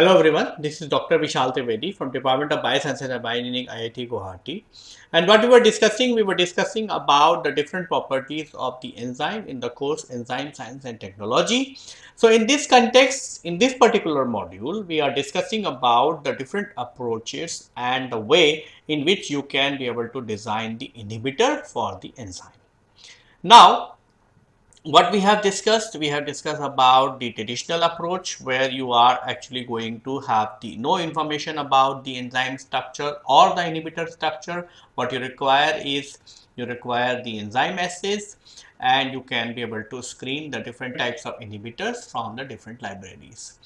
Hello everyone, this is Dr. Vishal Trivedi from Department of Biosciences and Bioengineering IIT Guwahati. And what we were discussing, we were discussing about the different properties of the enzyme in the course Enzyme Science and Technology. So in this context, in this particular module, we are discussing about the different approaches and the way in which you can be able to design the inhibitor for the enzyme. Now, what we have discussed we have discussed about the traditional approach where you are actually going to have the no information about the enzyme structure or the inhibitor structure. What you require is you require the enzyme assays and you can be able to screen the different types of inhibitors from the different libraries.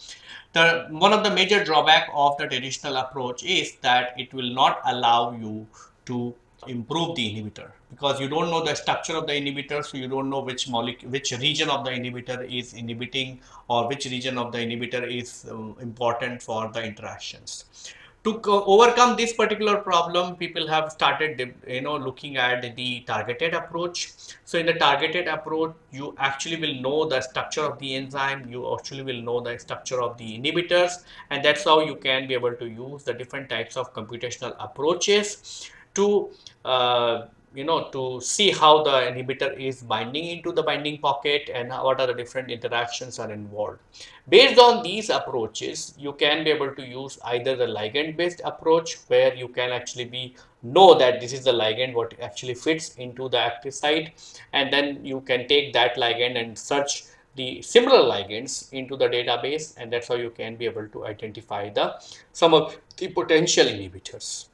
The one of the major drawback of the traditional approach is that it will not allow you to improve the inhibitor. Because you don't know the structure of the inhibitor so you don't know which molecule which region of the inhibitor is inhibiting or which region of the inhibitor is um, important for the interactions. To overcome this particular problem people have started you know looking at the targeted approach. So in the targeted approach you actually will know the structure of the enzyme you actually will know the structure of the inhibitors and that's how you can be able to use the different types of computational approaches to uh, you know to see how the inhibitor is binding into the binding pocket and what are the different interactions are involved. Based on these approaches you can be able to use either the ligand based approach where you can actually be know that this is the ligand what actually fits into the active site and then you can take that ligand and search the similar ligands into the database and that's how you can be able to identify the some of the potential inhibitors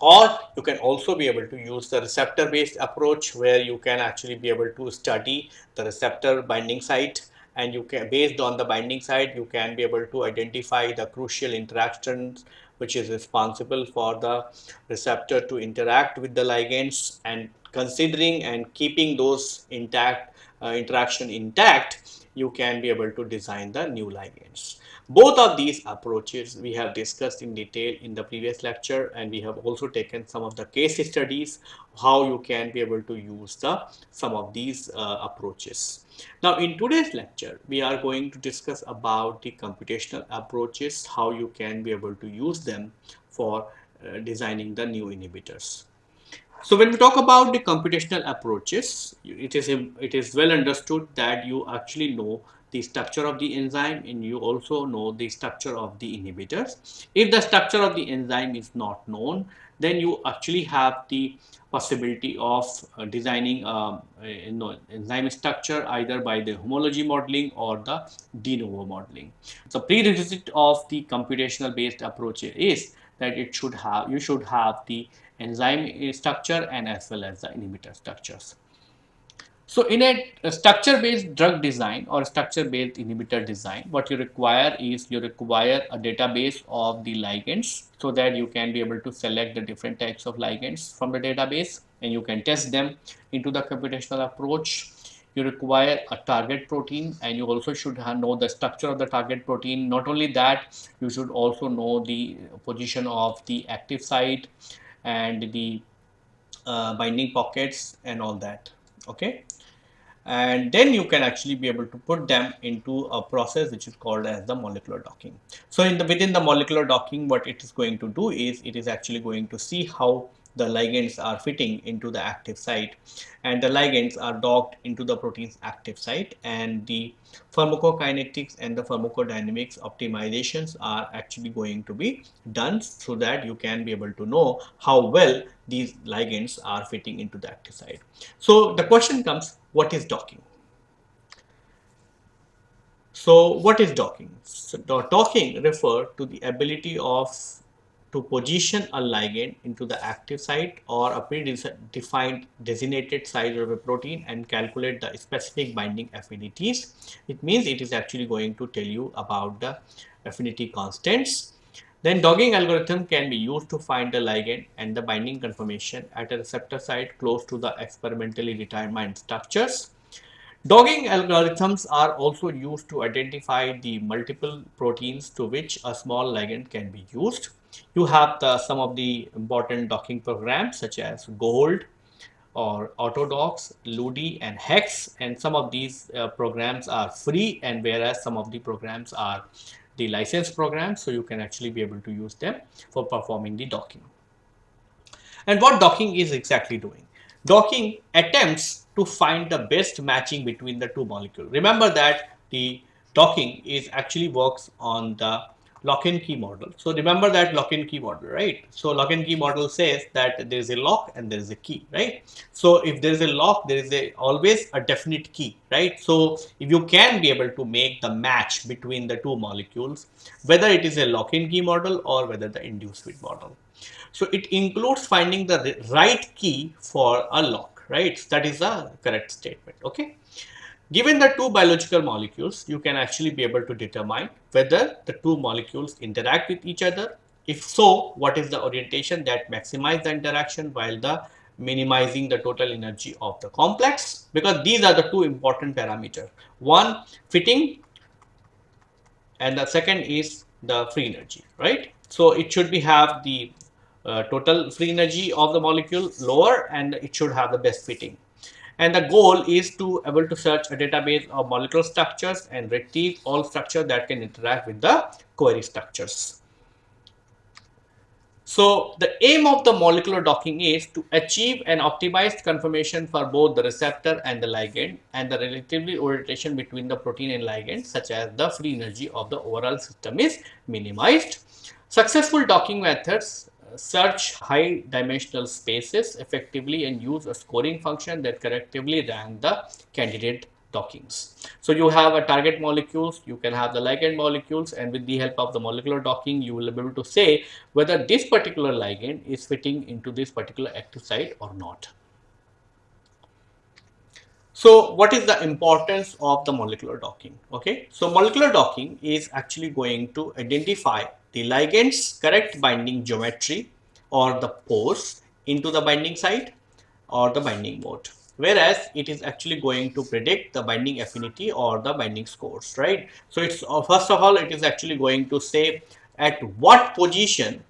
or you can also be able to use the receptor based approach where you can actually be able to study the receptor binding site. And you can based on the binding site you can be able to identify the crucial interactions which is responsible for the receptor to interact with the ligands and considering and keeping those intact uh, interaction intact you can be able to design the new ligands both of these approaches we have discussed in detail in the previous lecture and we have also taken some of the case studies how you can be able to use the some of these uh, approaches. Now in today's lecture we are going to discuss about the computational approaches how you can be able to use them for uh, designing the new inhibitors. So when we talk about the computational approaches, it is it is well understood that you actually know the structure of the enzyme and you also know the structure of the inhibitors. If the structure of the enzyme is not known, then you actually have the possibility of uh, designing uh, a, know, enzyme structure either by the homology modeling or the de novo modeling. So prerequisite of the computational based approach is that it should have you should have the enzyme structure and as well as the inhibitor structures. So in a, a structure-based drug design or structure-based inhibitor design, what you require is you require a database of the ligands so that you can be able to select the different types of ligands from the database and you can test them into the computational approach. You require a target protein and you also should know the structure of the target protein. Not only that, you should also know the position of the active site and the uh, binding pockets and all that okay and then you can actually be able to put them into a process which is called as the molecular docking. So in the within the molecular docking what it is going to do is it is actually going to see how the ligands are fitting into the active site and the ligands are docked into the protein's active site and the pharmacokinetics and the pharmacodynamics optimizations are actually going to be done so that you can be able to know how well these ligands are fitting into the active site. So the question comes what is docking? So what is docking? So docking refer to the ability of to position a ligand into the active site or a predefined designated site of a protein and calculate the specific binding affinities. It means it is actually going to tell you about the affinity constants. Then docking algorithm can be used to find the ligand and the binding conformation at a receptor site close to the experimentally determined structures. Docking algorithms are also used to identify the multiple proteins to which a small ligand can be used. You have the, some of the important docking programs such as GOLD or Autodox, LUDI and HEX and some of these uh, programs are free and whereas some of the programs are the license programs so you can actually be able to use them for performing the docking. And what docking is exactly doing? Docking attempts to find the best matching between the two molecules. Remember that the docking is actually works on the lock and key model. So remember that lock-in key model, right? So lock-in key model says that there is a lock and there is a key, right? So if there is a lock, there is a always a definite key, right? So if you can be able to make the match between the two molecules, whether it is a lock-in key model or whether the induced fit model. So it includes finding the right key for a lock, right? That is a correct statement, okay? Given the two biological molecules, you can actually be able to determine whether the two molecules interact with each other. If so, what is the orientation that maximize the interaction while the minimizing the total energy of the complex because these are the two important parameters. One fitting and the second is the free energy, right? So it should be have the uh, total free energy of the molecule lower and it should have the best fitting and the goal is to able to search a database of molecular structures and retrieve all structure that can interact with the query structures. So the aim of the molecular docking is to achieve an optimized conformation for both the receptor and the ligand and the relatively orientation between the protein and ligand such as the free energy of the overall system is minimized. Successful docking methods search high dimensional spaces effectively and use a scoring function that correctively rank the candidate dockings. So you have a target molecules, you can have the ligand molecules and with the help of the molecular docking you will be able to say whether this particular ligand is fitting into this particular active site or not. So what is the importance of the molecular docking? Okay, so molecular docking is actually going to identify the ligand's correct binding geometry or the pose into the binding site or the binding mode. Whereas it is actually going to predict the binding affinity or the binding scores right? So it's uh, first of all it is actually going to say at what position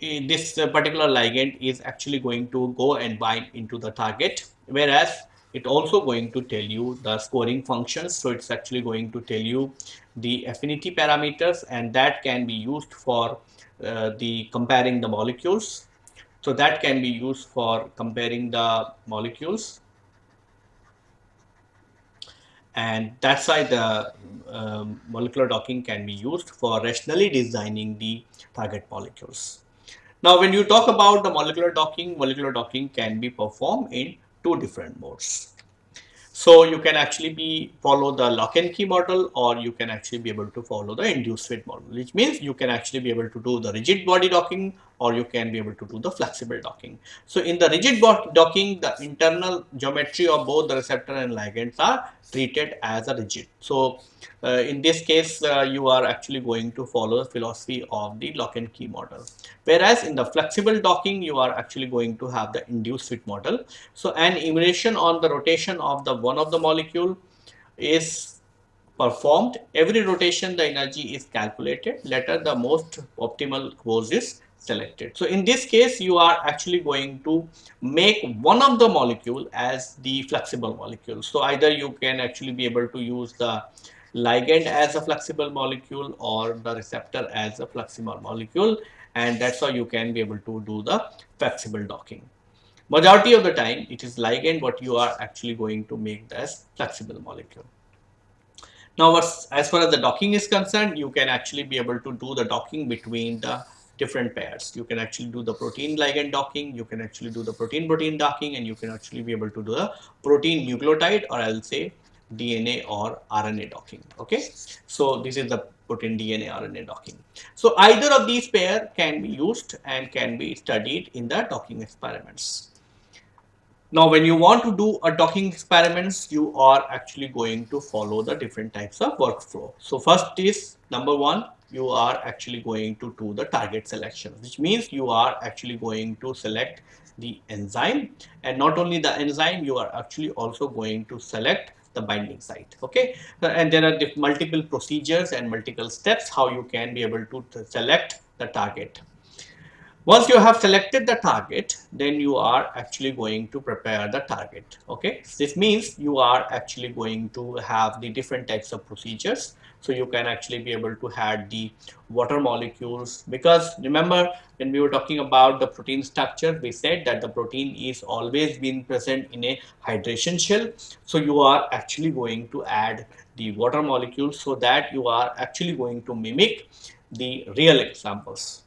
this particular ligand is actually going to go and bind into the target. Whereas it also going to tell you the scoring functions so it's actually going to tell you the affinity parameters and that can be used for uh, the comparing the molecules so that can be used for comparing the molecules and that's why the um, molecular docking can be used for rationally designing the target molecules. Now, when you talk about the molecular docking, molecular docking can be performed in two different modes. So you can actually be follow the lock and key model or you can actually be able to follow the induced fit model, which means you can actually be able to do the rigid body docking or you can be able to do the flexible docking. So in the rigid docking, the internal geometry of both the receptor and ligands are treated as a rigid. So uh, in this case, uh, you are actually going to follow the philosophy of the lock and key model. Whereas in the flexible docking, you are actually going to have the induced fit model. So an emanation on the rotation of the one of the molecule is performed. Every rotation, the energy is calculated. Later, the most optimal course is selected. So in this case, you are actually going to make one of the molecule as the flexible molecule. So either you can actually be able to use the ligand as a flexible molecule or the receptor as a flexible molecule and that's how you can be able to do the flexible docking. Majority of the time it is ligand what you are actually going to make as flexible molecule. Now as far as the docking is concerned, you can actually be able to do the docking between the different pairs. You can actually do the protein ligand docking, you can actually do the protein protein docking and you can actually be able to do the protein nucleotide or I'll say DNA or RNA docking. Okay, so this is the protein DNA RNA docking. So either of these pair can be used and can be studied in the docking experiments. Now, when you want to do a docking experiments, you are actually going to follow the different types of workflow. So first is number one, you are actually going to do the target selection, which means you are actually going to select the enzyme. And not only the enzyme, you are actually also going to select the binding site okay? Uh, and there are multiple procedures and multiple steps how you can be able to select the target once you have selected the target then you are actually going to prepare the target okay? This means you are actually going to have the different types of procedures. So you can actually be able to add the water molecules because remember when we were talking about the protein structure we said that the protein is always been present in a hydration shell. So you are actually going to add the water molecules so that you are actually going to mimic the real examples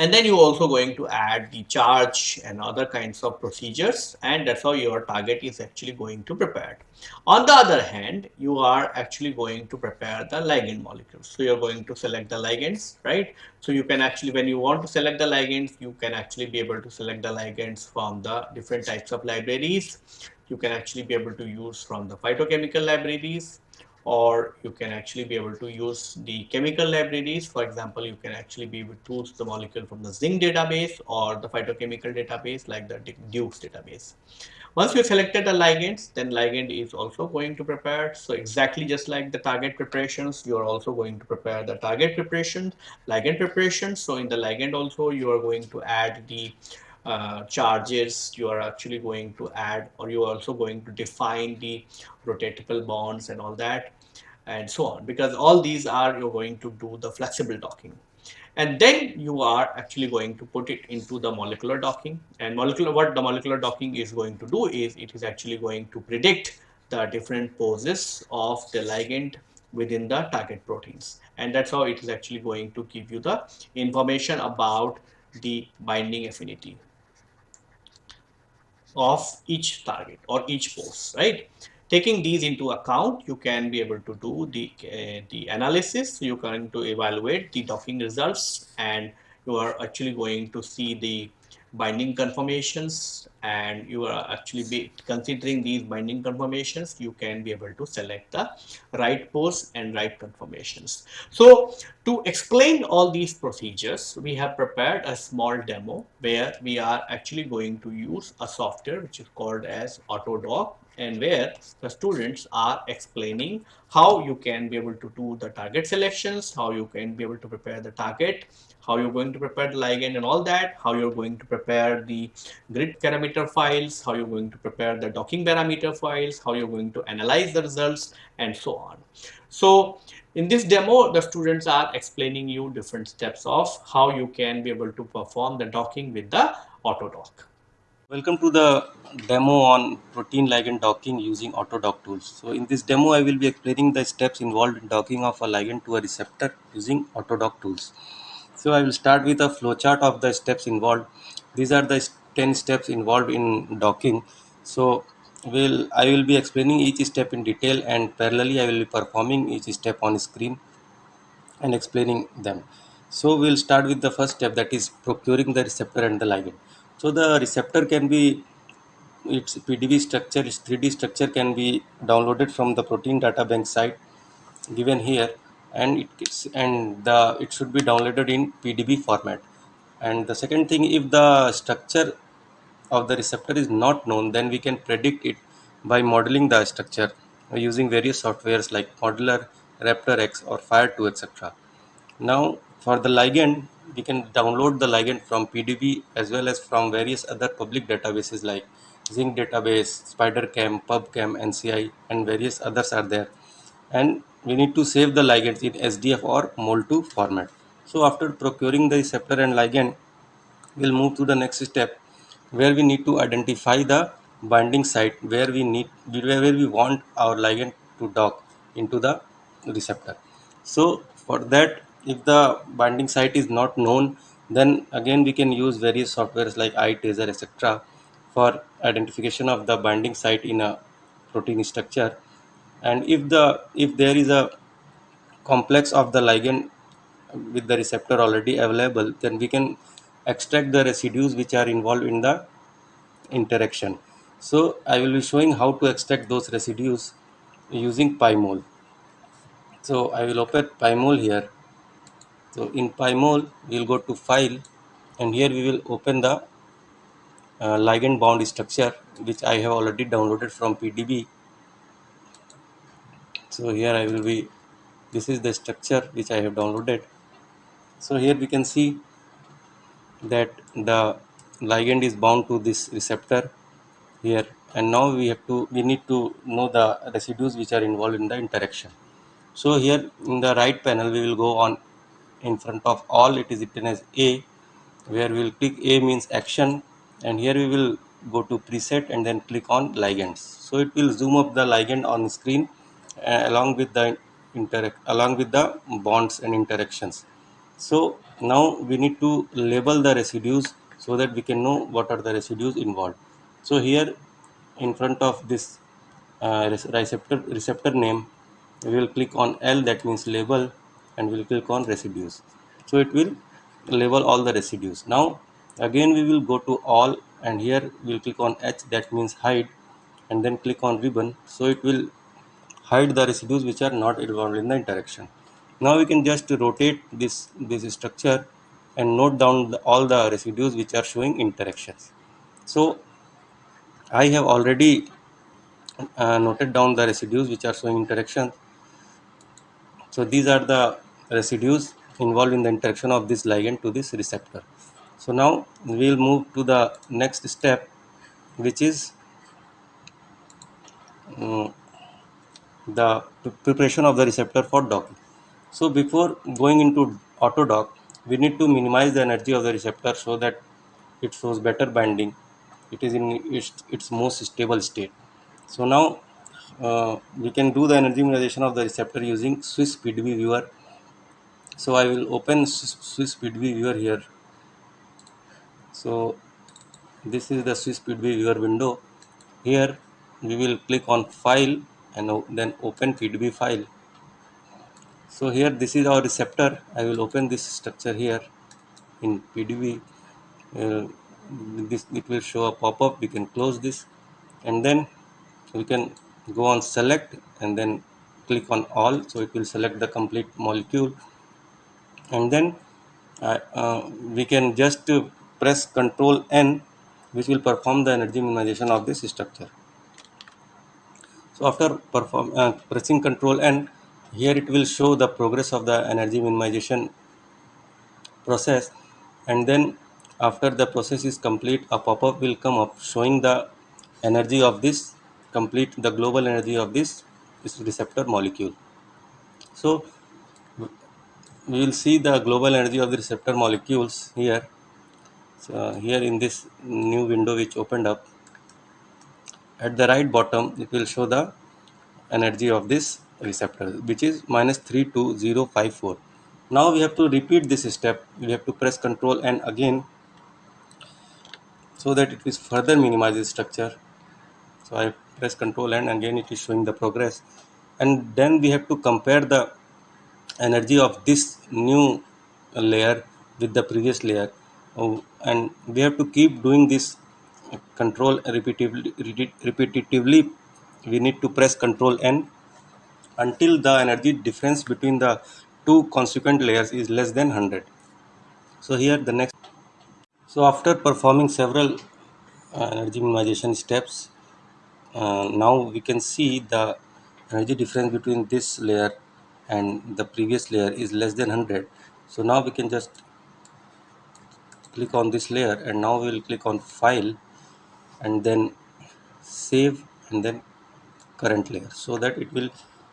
and then you're also going to add the charge and other kinds of procedures and that's how your target is actually going to prepare. On the other hand you are actually going to prepare the ligand molecules. So you're going to select the ligands right? So you can actually when you want to select the ligands you can actually be able to select the ligands from the different types of libraries. You can actually be able to use from the phytochemical libraries or you can actually be able to use the chemical libraries. For example, you can actually be able to use the molecule from the zinc database or the phytochemical database like the Duke's database. Once you selected the ligands, then ligand is also going to prepare. So exactly just like the target preparations, you are also going to prepare the target preparation, ligand preparation. So in the ligand also, you are going to add the uh, charges you are actually going to add or you are also going to define the rotatable bonds and all that and so on. Because all these are you're going to do the flexible docking. And then you are actually going to put it into the molecular docking. And molecular what the molecular docking is going to do is it is actually going to predict the different poses of the ligand within the target proteins. And that's how it is actually going to give you the information about the binding affinity of each target or each pose, right? Taking these into account, you can be able to do the, uh, the analysis. You can to evaluate the docking results and you are actually going to see the binding conformations and you are actually be considering these binding conformations you can be able to select the right pose and right conformations. So to explain all these procedures we have prepared a small demo where we are actually going to use a software which is called as autodoc and where the students are explaining how you can be able to do the target selections how you can be able to prepare the target how you're going to prepare the ligand and all that, how you're going to prepare the grid parameter files, how you're going to prepare the docking parameter files, how you're going to analyze the results and so on. So in this demo, the students are explaining you different steps of how you can be able to perform the docking with the Autodoc. Welcome to the demo on protein ligand docking using Autodoc tools. So in this demo, I will be explaining the steps involved in docking of a ligand to a receptor using Autodoc tools. So I will start with a flowchart of the steps involved. These are the 10 steps involved in docking. So will I will be explaining each step in detail and parallelly I will be performing each step on screen and explaining them. So we'll start with the first step that is procuring the receptor and the ligand. So the receptor can be its PDB structure, its 3D structure can be downloaded from the protein data bank site given here and it and the it should be downloaded in PDB format. And the second thing, if the structure of the receptor is not known, then we can predict it by modeling the structure using various softwares like Modeler, Raptor X, or Fire2, etc. Now, for the ligand, we can download the ligand from PDB as well as from various other public databases like Zinc database, SpiderChem, PubChem, NCI, and various others are there. And we need to save the ligands in SDF or MOL2 format. So after procuring the receptor and ligand, we'll move to the next step where we need to identify the binding site where we need where we want our ligand to dock into the receptor. So for that, if the binding site is not known, then again we can use various softwares like iTaser etc. for identification of the binding site in a protein structure and if the if there is a complex of the ligand with the receptor already available then we can extract the residues which are involved in the interaction. So i will be showing how to extract those residues using pymol so i will open pymol here. So in pymol we'll go to file and here we will open the uh, ligand bound structure which i have already downloaded from pdb so here I will be this is the structure which I have downloaded. So here we can see that the ligand is bound to this receptor here. And now we have to we need to know the residues which are involved in the interaction. So here in the right panel we will go on in front of all. It is written as a where we will click a means action. And here we will go to preset and then click on ligands. So it will zoom up the ligand on screen along with the interact along with the bonds and interactions. So now we need to label the residues so that we can know what are the residues involved. So here in front of this uh, receptor receptor name we will click on L that means label and we will click on residues. So it will label all the residues. Now again we will go to all and here we will click on H that means hide and then click on ribbon. So it will hide the residues which are not involved in the interaction. Now we can just rotate this this structure and note down the, all the residues which are showing interactions. So I have already uh, noted down the residues which are showing interactions so these are the residues involved in the interaction of this ligand to this receptor. So now we will move to the next step which is um, the preparation of the receptor for docking so before going into auto dock, we need to minimize the energy of the receptor so that it shows better binding. It is in its, its most stable state. So now uh, we can do the energy minimization of the receptor using Swiss PDB viewer so I will open Swiss PDB viewer here. So this is the Swiss PDB viewer window. Here we will click on file and then open PDB file. So here this is our receptor. I will open this structure here in PDB uh, this it will show a pop-up. We can close this. And then we can go on select and then click on all. So it will select the complete molecule. And then uh, uh, we can just press control N which will perform the energy minimization of this structure so after perform, uh, pressing control N here it will show the progress of the energy minimization process. And then after the process is complete a pop-up will come up showing the energy of this complete the global energy of this, this receptor molecule. So we will see the global energy of the receptor molecules here. So here in this new window which opened up at the right bottom it will show the energy of this receptor which is minus 32054 now we have to repeat this step. We have to press control and again so that it is further minimize the structure. So I press control and again it is showing the progress. And then we have to compare the energy of this new layer with the previous layer. Oh, and we have to keep doing this control repetitively repetitively we need to press control n until the energy difference between the two consequent layers is less than 100 so here the next so after performing several uh, energy minimization steps uh, now we can see the energy difference between this layer and the previous layer is less than 100 so now we can just click on this layer and now we will click on file and then save and then current layer. So that it will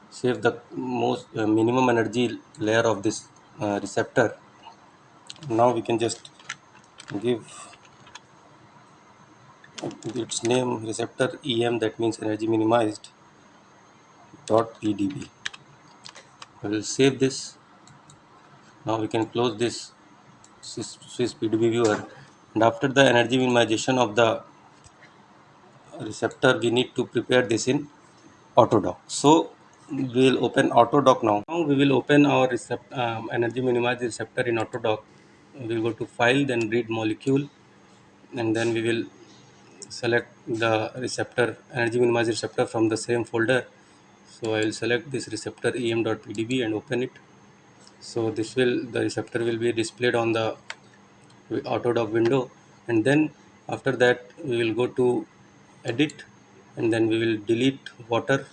save the most uh, minimum energy layer of this uh, receptor. Now we can just give its name receptor em that means energy minimized dot pdb I will save this. Now we can close this Swiss PDB viewer. And after the energy minimization of the receptor we need to prepare this in autodock so we will open autodock now. Now we will open our recept, um, energy minimized receptor in autodock we will go to file then read molecule and then we will select the receptor energy minimized receptor from the same folder. So I will select this receptor em.pdb and open it. So this will the receptor will be displayed on the autodock window. And then after that we will go to edit and then we will delete water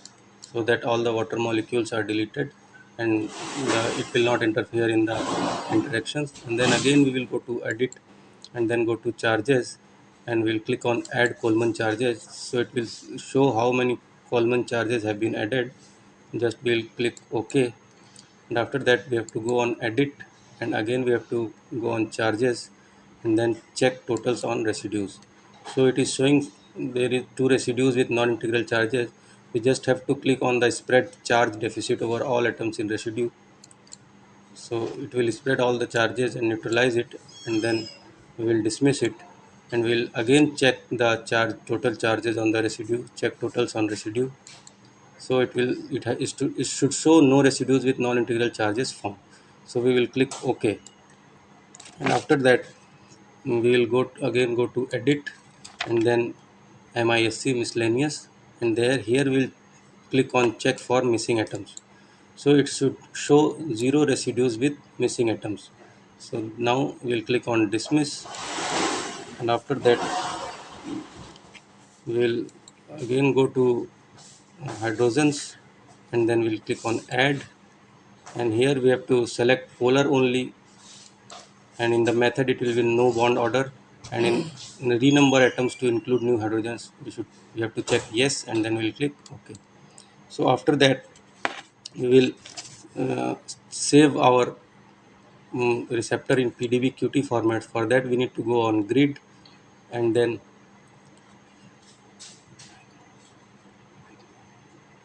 so that all the water molecules are deleted and the, it will not interfere in the interactions. And then again we will go to edit and then go to charges and we'll click on add Coleman charges. So it will show how many Coleman charges have been added. Just we'll click OK. And after that we have to go on edit and again we have to go on charges and then check totals on residues. So it is showing there is two residues with non-integral charges. We just have to click on the spread charge deficit over all atoms in residue. So it will spread all the charges and neutralize it and then we will dismiss it. And we'll again check the charge total charges on the residue check totals on residue. So it will it, ha, it, should, it should show no residues with non-integral charges formed so we will click ok. And after that we will go again go to edit and then MISC miscellaneous and there here we'll click on check for missing atoms. So it should show zero residues with missing atoms. So now we'll click on dismiss and after that we'll again go to hydrogens and then we'll click on add. And here we have to select polar only and in the method it will be no bond order and in, in renumber atoms to include new hydrogens we should we have to check yes and then we'll click ok so after that we will uh, save our um, receptor in PDB QT format. For that we need to go on grid and then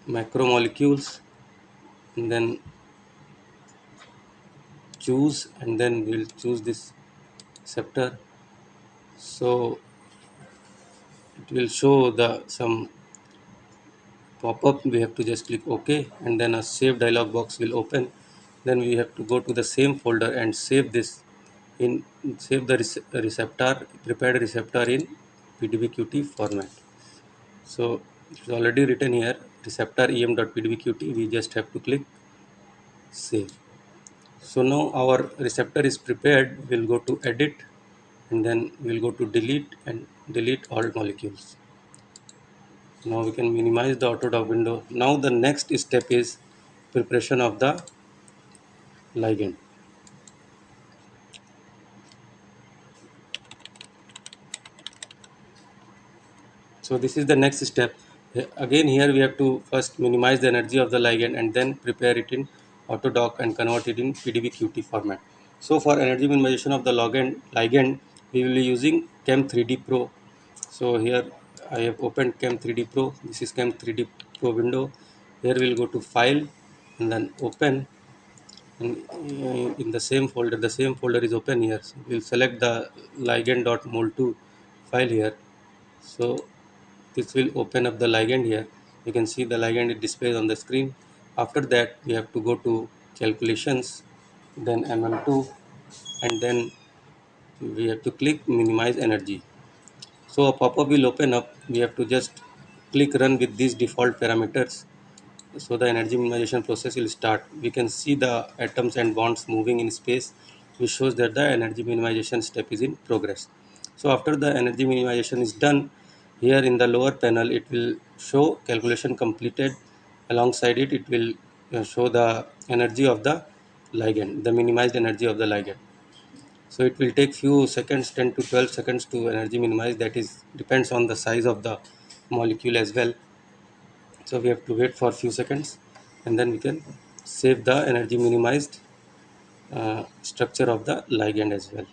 macromolecules and then choose and then we'll choose this receptor so it will show the some pop-up. We have to just click ok and then a save dialog box will open. Then we have to go to the same folder and save this in save the receptor prepared receptor in pdbqt format. So it's already written here receptor em.pdbqt we just have to click save. So now our receptor is prepared. We'll go to edit and then we'll go to delete and delete all molecules. Now we can minimize the autodock window. Now the next step is preparation of the ligand. So this is the next step. Again here we have to first minimize the energy of the ligand and then prepare it in autodock and convert it in PDB-QT format. So for energy minimization of the ligand, ligand we will be using Chem 3D Pro. So here I have opened Chem 3D Pro. This is Chem 3D Pro window. Here we'll go to File and then Open. And uh, in the same folder, the same folder is open here. So we'll select the ligand.mol2 file here. So this will open up the ligand here you can see the ligand it displays on the screen after that we have to go to calculations then mm2 and then we have to click minimize energy. So a pop-up will open up. We have to just click run with these default parameters. So the energy minimization process will start. We can see the atoms and bonds moving in space which shows that the energy minimization step is in progress. So after the energy minimization is done here in the lower panel it will show calculation completed. Alongside it it will uh, show the energy of the ligand the minimized energy of the ligand so it will take few seconds 10 to 12 seconds to energy minimize. That is depends on the size of the molecule as well. So we have to wait for a few seconds and then we can save the energy minimized uh, structure of the ligand as well.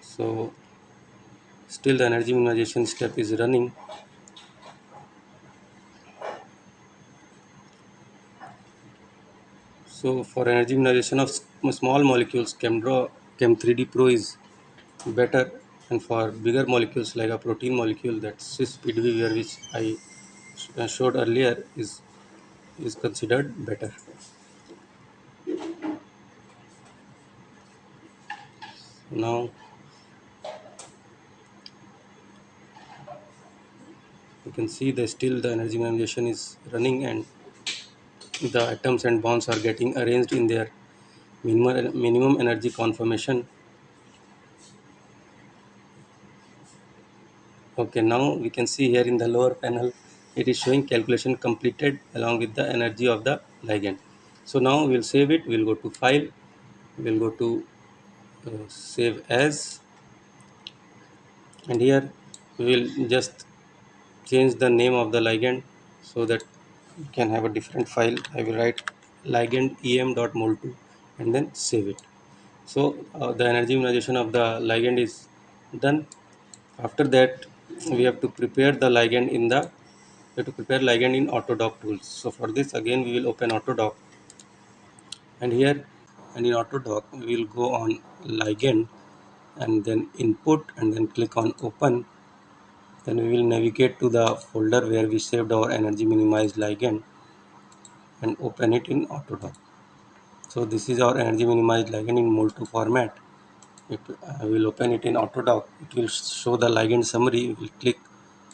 So still the energy minimization step is running so for energy minimization of small molecules ChemDraw Chem 3D Pro is better and for bigger molecules like a protein molecule that Swiss PDB which I uh, showed earlier is is considered better. Now you can see that still the energy minimization is running and the atoms and bonds are getting arranged in their minimum, minimum energy conformation. Okay now we can see here in the lower panel it is showing calculation completed along with the energy of the ligand. So now we'll save it we'll go to file we'll go to uh, save as. And here we will just change the name of the ligand so that you can have a different file. I will write ligand em.mol2 and then save it. So uh, the energy minimization of the ligand is done. After that we have to prepare the ligand in the we have to prepare ligand in autodock tools. So for this again we will open autodock and here and in autodock we will go on ligand and then input and then click on open then we will navigate to the folder where we saved our energy minimized ligand and open it in autodock so this is our energy minimized ligand in mol2 format. If uh, I will open it in autodock it will show the ligand summary. We will click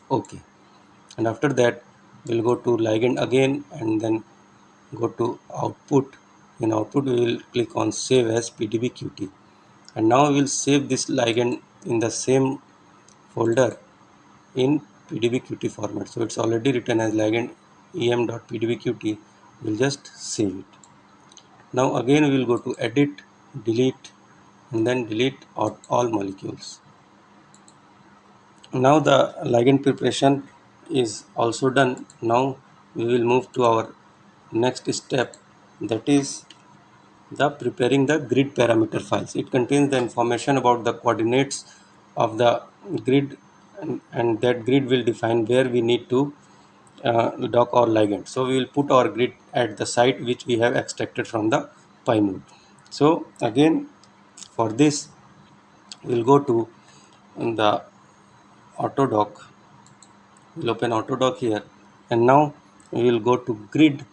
ok. And after that we'll go to ligand again and then go to output. In output we will click on save as pdbqt and now we will save this ligand in the same folder in pdbqt format. So it's already written as ligand em.pdbqt we'll just save it. Now again we will go to edit delete and then delete all molecules. Now the ligand preparation is also done. Now we will move to our next step. That is the preparing the grid parameter files. It contains the information about the coordinates of the grid and, and that grid will define where we need to uh, dock our ligand. So we will put our grid at the site which we have extracted from the PyMod so again for this we'll go to the autodock we'll open autodock here. And now we will go to grid.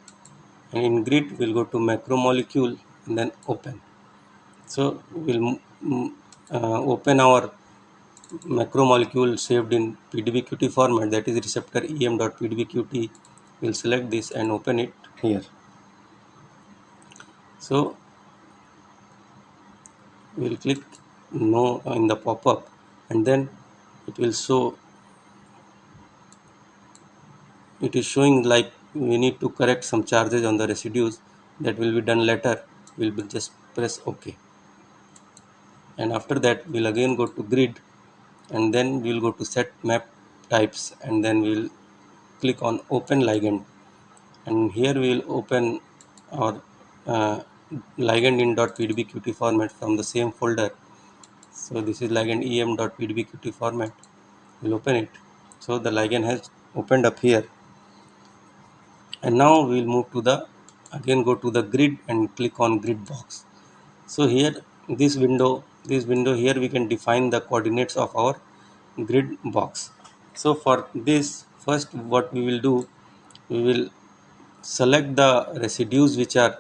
And in grid we'll go to macromolecule and then open. So we'll uh, open our macromolecule saved in pdbqt format that is receptor em.pdbqt we'll select this and open it here. So we'll click no in the pop-up and then it will show it is showing like we need to correct some charges on the residues that will be done later. We'll just press ok and after that we'll again go to grid and then we'll go to set map types and then we'll click on open ligand. And here we will open our uh, ligand in .pdbqt format from the same folder. So this is ligand em.pdbqt format. We'll open it. So the ligand has opened up here. And now we'll move to the again go to the grid and click on grid box. So here this window this window here we can define the coordinates of our grid box. So for this first what we will do we will select the residues which are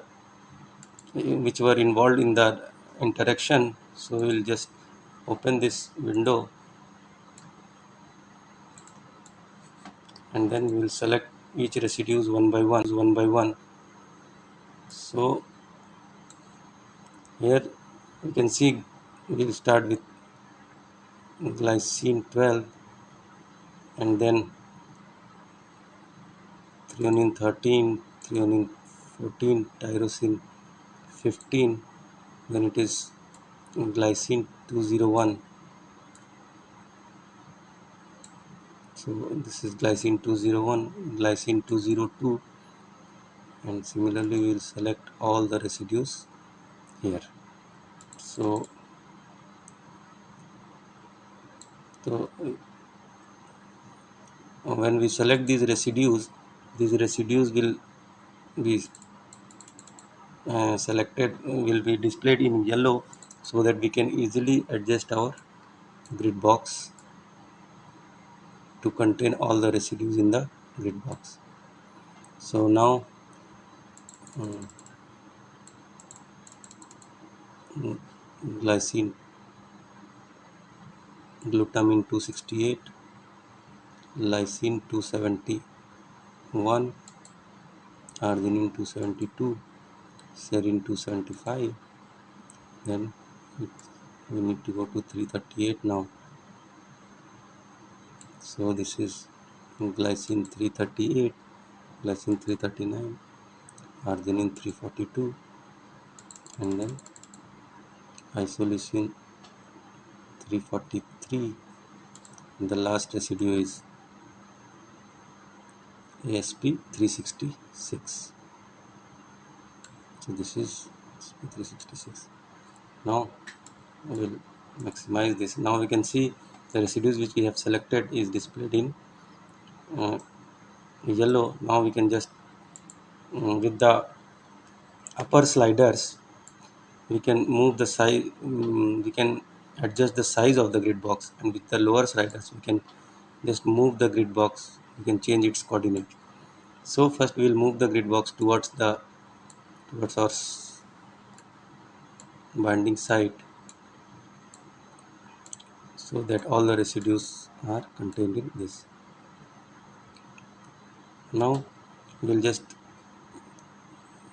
which were involved in the interaction. So we will just open this window and then we will select each residues one by one one by one. So here you can see we'll start with glycine 12 and then threonine 13 threonine 14 tyrosine 15 then it is glycine 201 so this is glycine 201 glycine 202 and similarly we will select all the residues here. So so when we select these residues these residues will be uh, selected will be displayed in yellow so that we can easily adjust our grid box to contain all the residues in the grid box. So now um, glycine glutamine 268 lysine 271 arginine 272 serine 275 then we need to go to 338 now. So this is glycine 338 glycine 339 arginine 342 and then isoleucine 343 and the last residue is ASP 366 so this is ASP 366 now we will maximize this. Now we can see the residues which we have selected is displayed in uh, yellow. Now we can just um, with the upper sliders we can move the size um, we can adjust the size of the grid box and with the lower sliders we can just move the grid box. We can change its coordinate. So first we will move the grid box towards the towards our binding site so that all the residues are contained in this. Now we'll just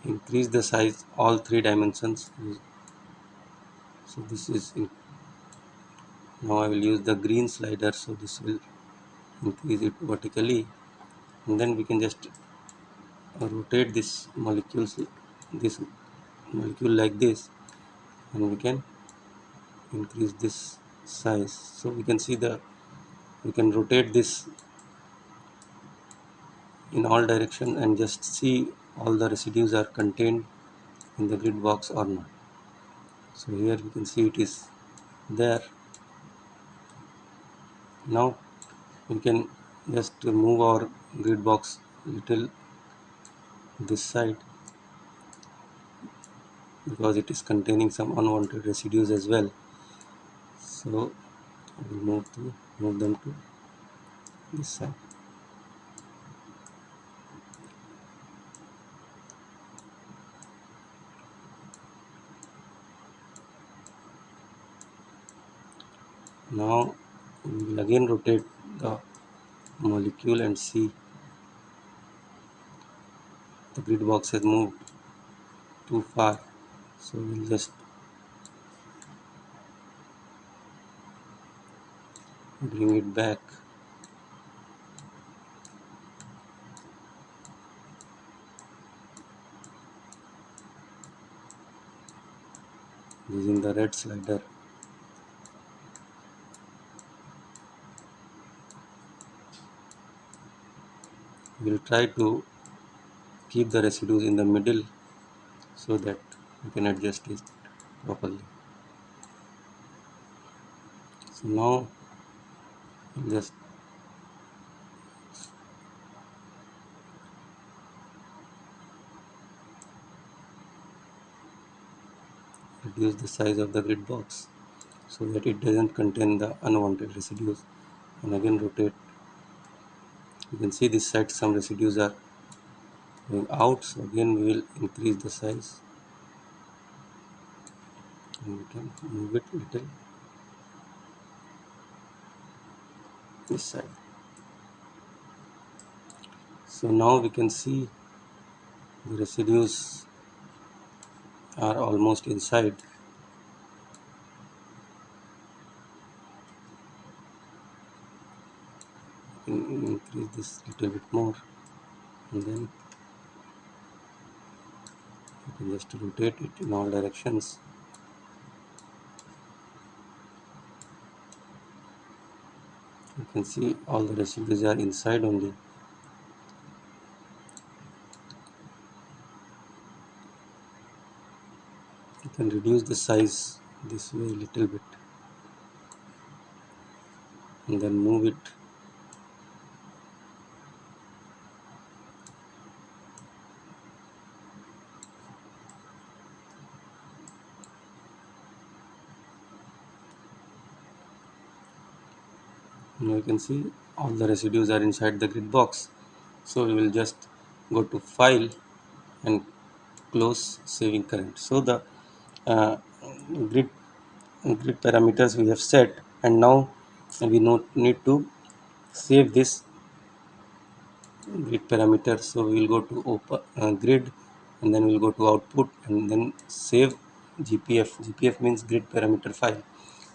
increase the size all three dimensions. So this is now I will use the green slider so this will increase it vertically. And then we can just rotate this molecules this molecule like this. And we can increase this size. So we can see the we can rotate this in all direction and just see all the residues are contained in the grid box or not. So here we can see it is there now we can just move our grid box little this side because it is containing some unwanted residues as well. So will move to move them to this side. Now we will again rotate the molecule and see. The grid box has moved too far so we'll just bring it back. Using the red slider we'll try to keep the residues in the middle so that we can adjust it properly. So now just reduce the size of the grid box so that it doesn't contain the unwanted residues and again rotate you can see this side some residues are going out. So again we will increase the size. And we can move it little. This side. So now we can see the residues are almost inside increase this little bit more and then you can just rotate it in all directions. You can see all the residues are inside only. You can reduce the size this way a little bit and then move it now you can see all the residues are inside the grid box. So we will just go to file and close saving current. So the uh, grid grid parameters we have set and now we need to save this grid parameter. So we will go to open uh, grid and then we'll go to output and then save gpf gpf means grid parameter file.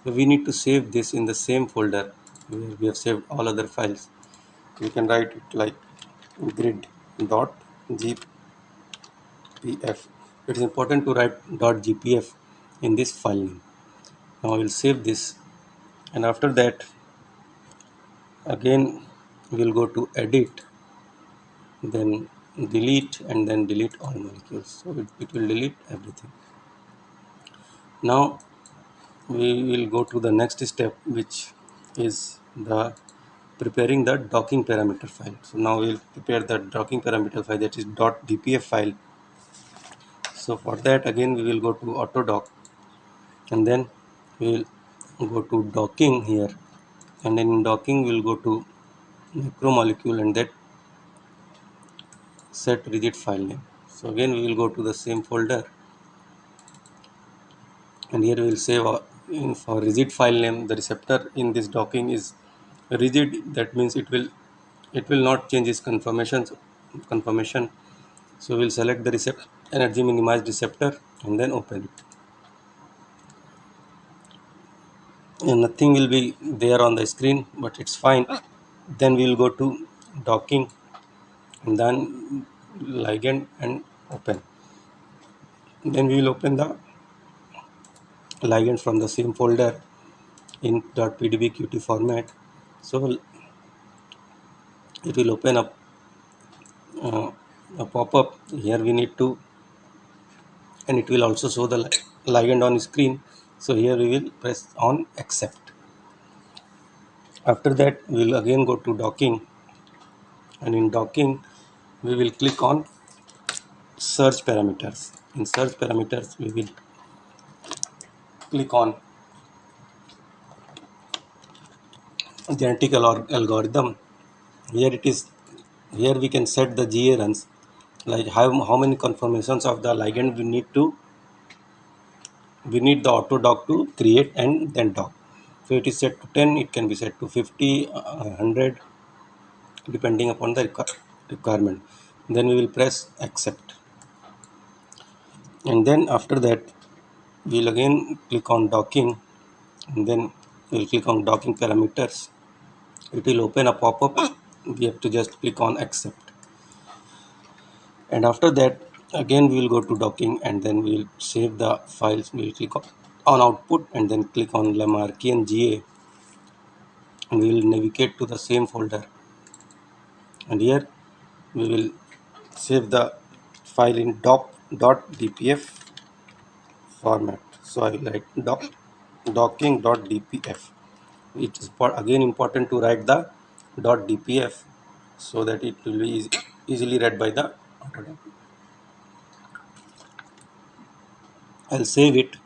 So we need to save this in the same folder where we have saved all other files. We can write it like grid dot gpf it is important to write dot gpf in this file name. Now we'll save this and after that again we'll go to edit then delete and then delete all molecules. So it, it will delete everything. Now we will go to the next step which is the preparing the docking parameter file. So now we'll prepare the docking parameter file that is dot .dpf file. So for that again we will go to autodock and then we will go to docking here and then in docking we'll go to macromolecule and that set rigid file name. So again we will go to the same folder and here we will save our, in for rigid file name the receptor in this docking is rigid. That means it will it will not change its conformation conformation. So we'll select the receptor energy minimized receptor and then open it. And nothing will be there on the screen but it's fine. Then we'll go to docking and then ligand and open. Then we will open the ligand from the same folder in .pdbqt format. So it will open up uh, a pop-up. Here we need to and it will also show the ligand on screen. So here we will press on accept. After that we will again go to docking. And in docking we will click on search parameters. In search parameters we will click on genetic algorithm here it is here we can set the GA runs. Like how, how many conformations of the ligand we need to we need the auto dock to create and then dock so it is set to 10 it can be set to 50 uh, 100 depending upon the requirement. Then we will press accept. And then after that we'll again click on docking and then we'll click on docking parameters. It will open a pop-up. We have to just click on accept. And after that again we will go to docking and then we will save the files. We will click on output and then click on Lamarckian GA and we will navigate to the same folder. And here we will save the file in doc.dpf format. So I write doc docking.dpf it is for again important to write the. dot .dpf so that it will be easy, easily read by the I'll save it.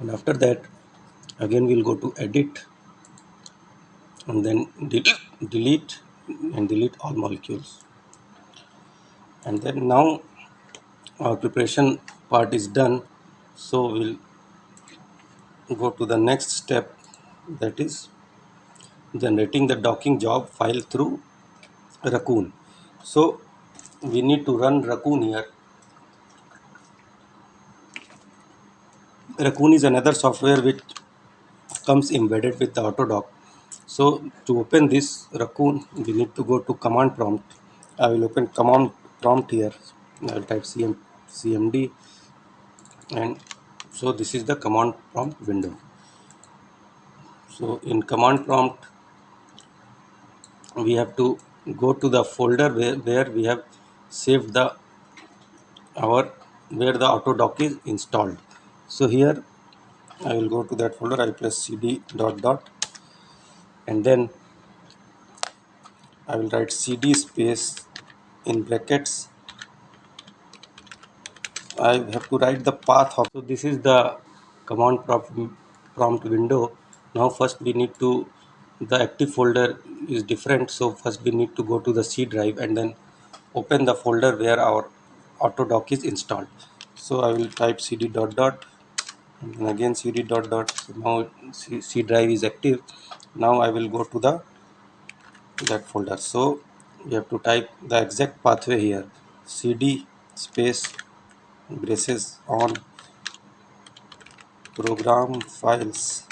And after that again we'll go to edit and then delete and delete all molecules. And then now our preparation part is done so we'll go to the next step that is generating the docking job file through Raccoon. So we need to run Raccoon here. Raccoon is another software which comes embedded with the Autodock so to open this Raccoon we need to go to command prompt. I will open command prompt here. I will type cm cmd and so this is the command prompt window. So in command prompt we have to go to the folder where, where we have saved the our where the autodock is installed. So here I will go to that folder. I press cd dot dot. And then I will write cd space in brackets I have to write the path of so this is the command prompt, window. Now first we need to the active folder is different so first we need to go to the C drive and then open the folder where our autodock is installed. So I will type cd dot dot and again cd dot dot. So now C, C drive is active. Now I will go to the that folder. So you have to type the exact pathway here. cd space braces on program files.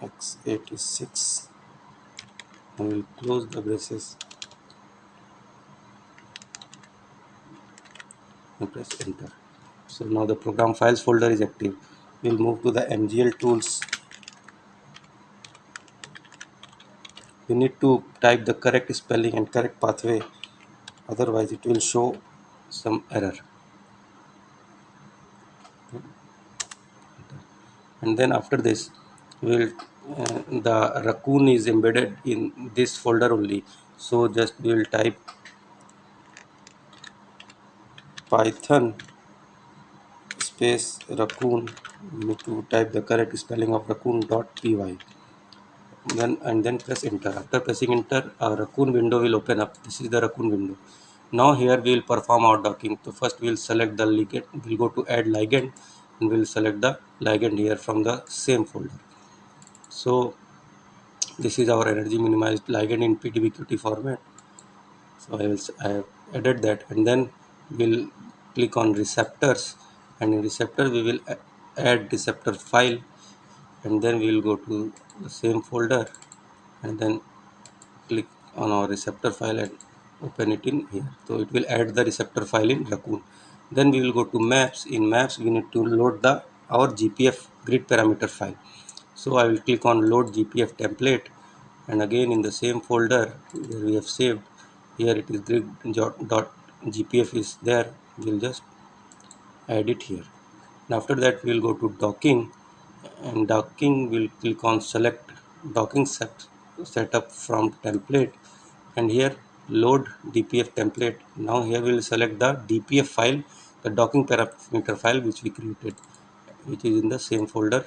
X86 I will close the braces. And press enter. So now the program files folder is active. We'll move to the MGL tools. We need to type the correct spelling and correct pathway. Otherwise it will show some error. And then after this will uh, the raccoon is embedded in this folder only. So just we will type python space raccoon. You need to type the correct spelling of raccoon.py then and then press enter. After pressing enter a raccoon window will open up. This is the raccoon window now here we will perform our docking. So first we will select the ligand. We'll go to add ligand and we'll select the ligand here from the same folder. So this is our energy minimized ligand in pdbqt format. So i will i have added that and then we'll click on receptors and in receptor we will add receptor file and then we will go to the same folder and then click on our receptor file and open it in here. So it will add the receptor file in raccoon. Then we will go to maps. In maps we need to load the our gpf grid parameter file. So i will click on load gpf template. And again in the same folder where we have saved here it is grid dot gpf is there. We'll just add it here. And after that we'll go to docking. And docking we'll click on select docking set setup from template. And here load dpf template. Now here we'll select the dpf file the docking parameter file which we created which is in the same folder.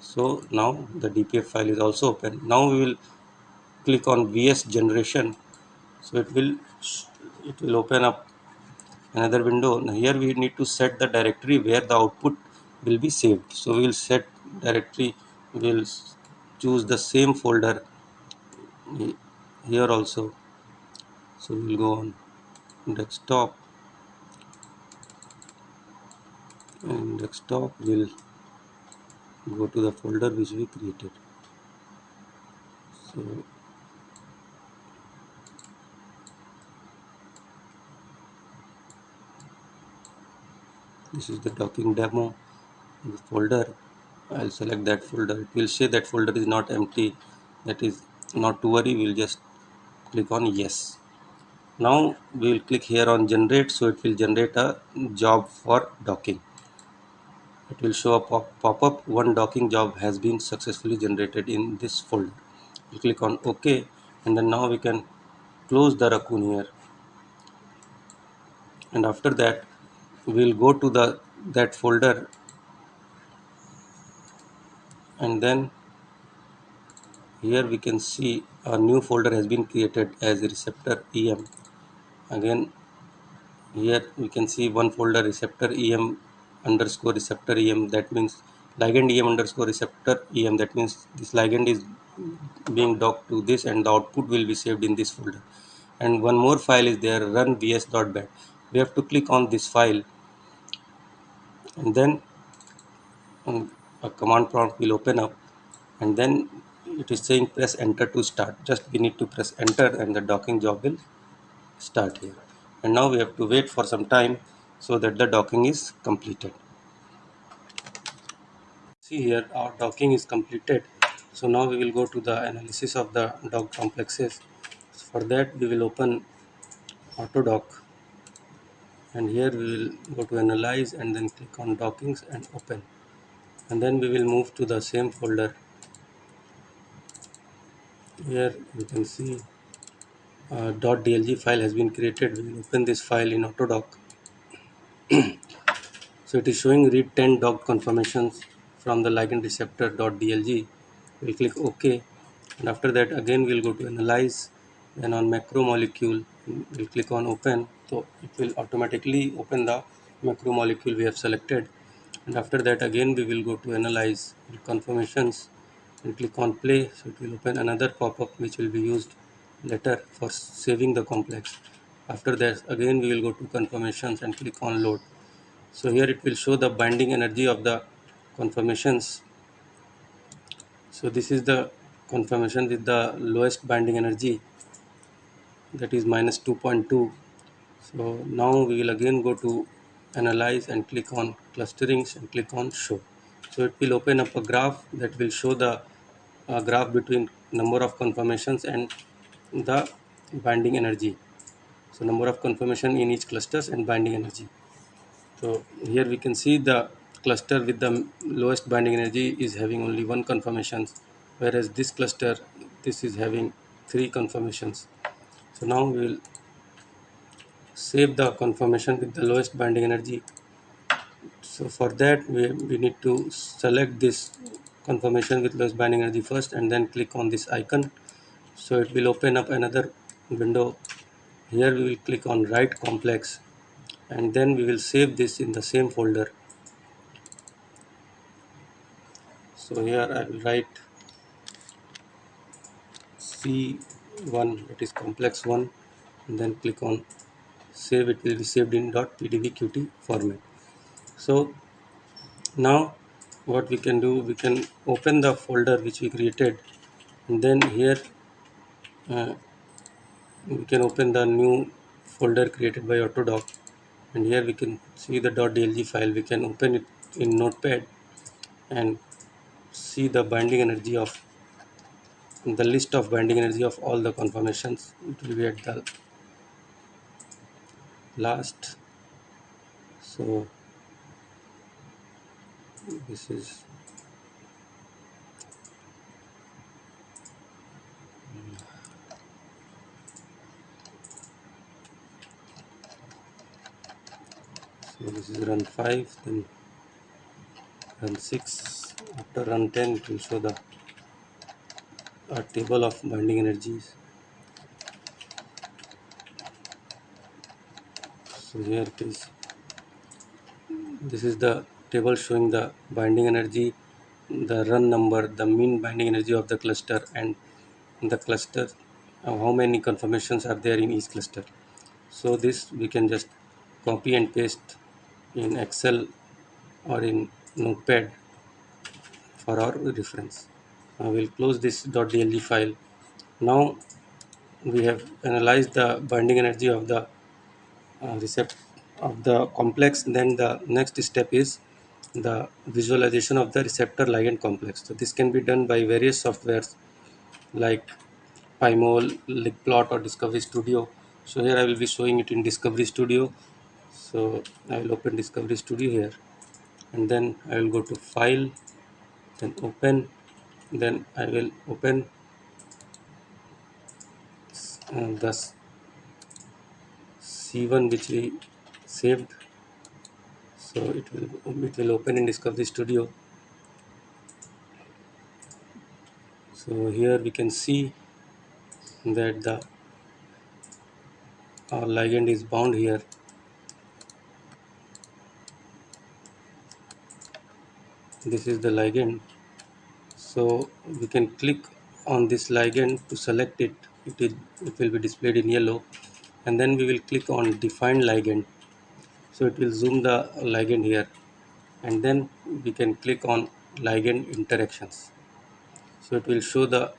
So now the dpf file is also open. Now we will click on vs generation. So it will it will open up another window. Now here we need to set the directory where the output will be saved. So we will set directory we will choose the same folder here also so we will go on desktop. And desktop will go to the folder which we created. So this is the docking demo the folder. I'll select that folder. It will say that folder is not empty. That is not to worry. We'll just click on yes now we will click here on generate so it will generate a job for docking. It will show a pop-up one docking job has been successfully generated in this folder. We click on ok and then now we can close the raccoon here. And after that we'll go to the that folder. And then here we can see a new folder has been created as receptor em again here we can see one folder receptor em underscore receptor em that means ligand em underscore receptor em that means this ligand is being docked to this and the output will be saved in this folder. And one more file is there run vs.bat we have to click on this file. And then um, a command prompt will open up. And then it is saying press enter to start. Just we need to press enter and the docking job will start here. And now we have to wait for some time so that the docking is completed. See here our docking is completed. So now we will go to the analysis of the dock complexes. For that we will open autodock and here we will go to analyze and then click on dockings and open. And then we will move to the same folder. Here you can see uh, .dlg file has been created. We will open this file in autodock so it is showing read 10 dock confirmations from the ligand receptor .dlg we'll click ok. And after that again we'll go to analyze. Then on macromolecule we'll click on open. So it will automatically open the macromolecule we have selected. And after that again we will go to analyze confirmations. And click on play. So it will open another pop-up which will be used later for saving the complex. After that again we will go to confirmations and click on load. So here it will show the binding energy of the confirmations. So this is the confirmation with the lowest binding energy. That is minus 2.2 so now we will again go to analyze and click on clusterings and click on show. So it will open up a graph that will show the uh, graph between number of conformations and the binding energy. So number of conformation in each clusters and binding energy. So here we can see the cluster with the lowest binding energy is having only one conformations whereas this cluster this is having three conformations so now we will save the conformation with the lowest binding energy. So for that we, we need to select this conformation with lowest binding energy first and then click on this icon so it will open up another window. Here we will click on write complex and then we will save this in the same folder. So here I will write C1 that is complex 1 and then click on save. It will be saved in .pdbqt format. So now what we can do we can open the folder which we created and then here uh, we can open the new folder created by Autodoc. And here we can see the .dlg file. We can open it in notepad and see the binding energy of the list of binding energy of all the conformations. It will be at the last. So this is so this is run 5 then run 6 after run 10 it will show the a table of binding energies. So here it is. This is the table showing the binding energy the run number the mean binding energy of the cluster and the cluster uh, how many conformations are there in each cluster. So this we can just copy and paste in excel or in notepad for our reference. I will close this .dlg file. Now we have analyzed the binding energy of the uh, recept of the complex. Then the next step is the visualization of the receptor ligand complex. So this can be done by various softwares like Pymol, Ligplot or Discovery Studio. So here I will be showing it in Discovery Studio so I will open Discovery Studio here. And then I will go to file then open then I will open uh, the C1 which we saved. So it will it will open in Discovery Studio. So here we can see that the our ligand is bound here this is the ligand. So we can click on this ligand to select it. It, is, it will be displayed in yellow. And then we will click on define ligand. So it will zoom the ligand here. And then we can click on ligand interactions. So it will show the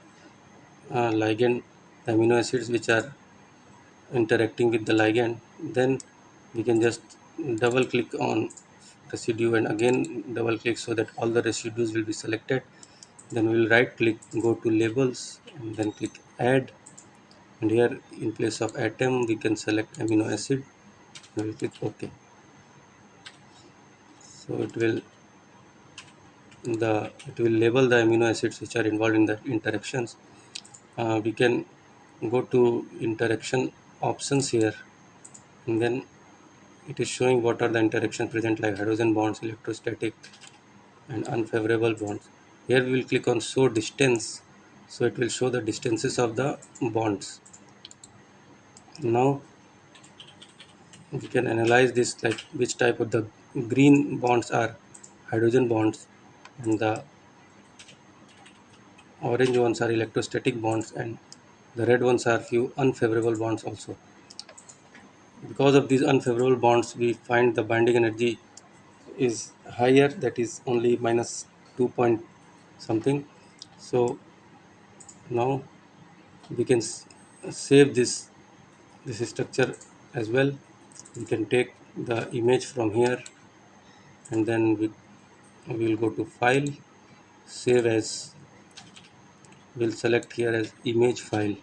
uh, ligand the amino acids which are interacting with the ligand. Then we can just double click on residue and again double click so that all the residues will be selected. Then we will right click go to labels and then click add. And here in place of atom we can select amino acid. We'll click ok. So it will the it will label the amino acids which are involved in the interactions. Uh, we can go to interaction options here. And then it is showing what are the interactions present like hydrogen bonds electrostatic and unfavorable bonds. Here we will click on show distance. So it will show the distances of the bonds. Now we can analyze this like which type of the green bonds are hydrogen bonds and the orange ones are electrostatic bonds and the red ones are few unfavorable bonds also because of these unfavorable bonds we find the binding energy is higher that is only minus 2 point something. So now we can save this this structure as well. We can take the image from here and then we will go to file save as we'll select here as image file.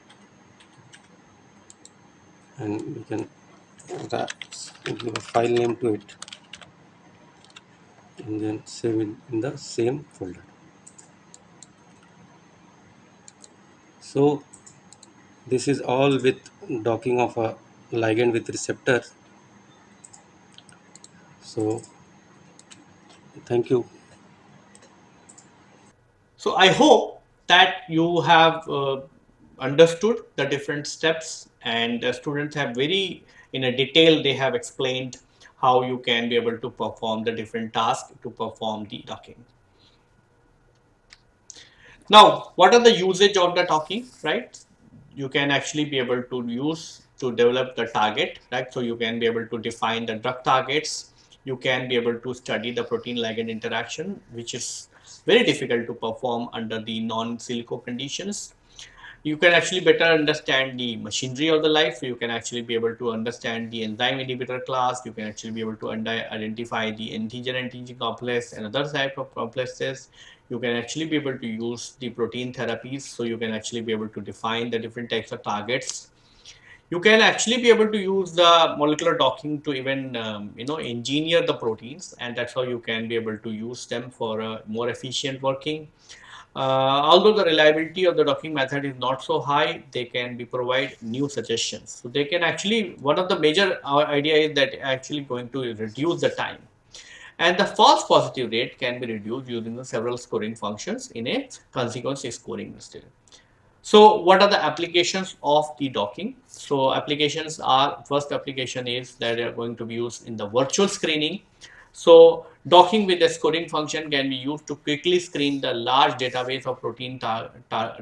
And we can give a file name to it and then save it in the same folder. So this is all with docking of a ligand with receptor. So thank you. So i hope that you have uh, understood the different steps and the students have very in a detail they have explained how you can be able to perform the different tasks to perform the docking. Now, what are the usage of the docking, right? You can actually be able to use to develop the target, right? So you can be able to define the drug targets. You can be able to study the protein ligand interaction, which is very difficult to perform under the non-silico conditions you can actually better understand the machinery of the life. You can actually be able to understand the enzyme inhibitor class. You can actually be able to identify the antigen-antigen complex and other type of complexes. You can actually be able to use the protein therapies. So you can actually be able to define the different types of targets. You can actually be able to use the molecular docking to even, um, you know, engineer the proteins. And that's how you can be able to use them for a more efficient working. Uh, although the reliability of the docking method is not so high, they can be provide new suggestions. So they can actually, one of the major idea is that actually going to reduce the time. And the false positive rate can be reduced using the several scoring functions in a consequence scoring system. So what are the applications of the docking? So applications are, first application is that they are going to be used in the virtual screening. So docking with the scoring function can be used to quickly screen the large database of protein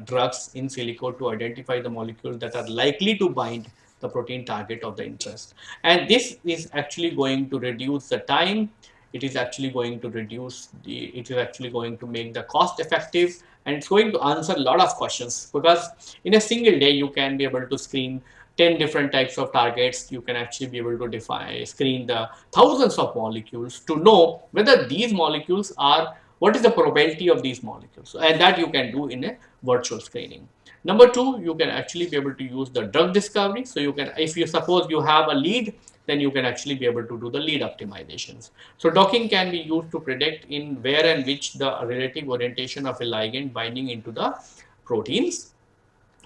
drugs in silico to identify the molecules that are likely to bind the protein target of the interest. And this is actually going to reduce the time. It is actually going to reduce the, it is actually going to make the cost effective and it's going to answer a lot of questions because in a single day you can be able to screen 10 different types of targets, you can actually be able to define, screen the thousands of molecules to know whether these molecules are, what is the probability of these molecules. And that you can do in a virtual screening. Number two, you can actually be able to use the drug discovery. So you can, if you suppose you have a lead, then you can actually be able to do the lead optimizations. So docking can be used to predict in where and which the relative orientation of a ligand binding into the proteins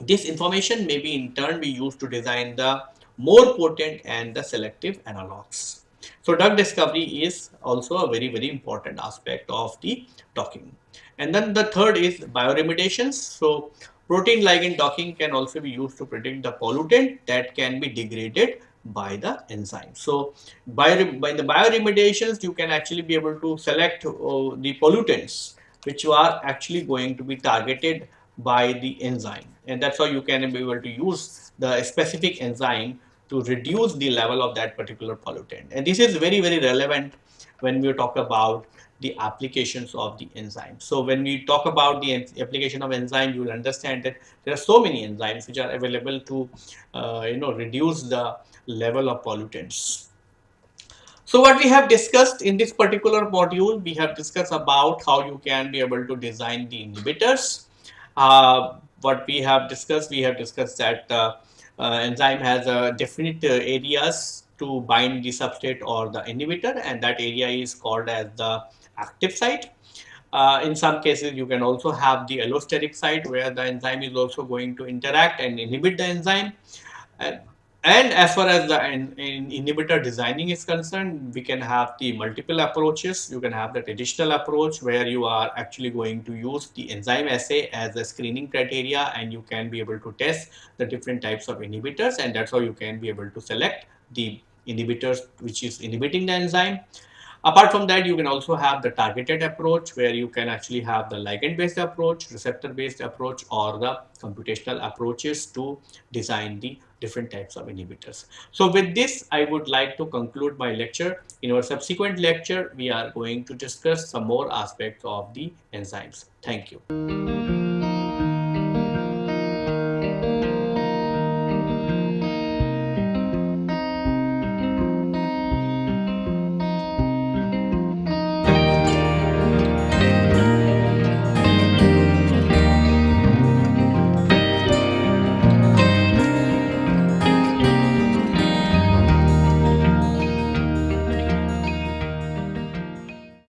this information may be in turn be used to design the more potent and the selective analogs. So drug discovery is also a very, very important aspect of the docking. And then the third is bioremediations. So protein ligand docking can also be used to predict the pollutant that can be degraded by the enzyme. So by, by the bioremediations, you can actually be able to select uh, the pollutants which are actually going to be targeted by the enzyme and that's how you can be able to use the specific enzyme to reduce the level of that particular pollutant and this is very very relevant when we talk about the applications of the enzyme. So when we talk about the application of enzyme, you will understand that there are so many enzymes which are available to, uh, you know, reduce the level of pollutants. So what we have discussed in this particular module, we have discussed about how you can be able to design the inhibitors uh, what we have discussed, we have discussed that uh, uh, enzyme has uh, definite areas to bind the substrate or the inhibitor and that area is called as the active site. Uh, in some cases, you can also have the allosteric site where the enzyme is also going to interact and inhibit the enzyme. And as far as the in, in inhibitor designing is concerned, we can have the multiple approaches. You can have the traditional approach where you are actually going to use the enzyme assay as a screening criteria and you can be able to test the different types of inhibitors and that's how you can be able to select the inhibitors which is inhibiting the enzyme. Apart from that, you can also have the targeted approach where you can actually have the ligand-based approach, receptor-based approach, or the computational approaches to design the different types of inhibitors. So with this, I would like to conclude my lecture. In our subsequent lecture, we are going to discuss some more aspects of the enzymes. Thank you.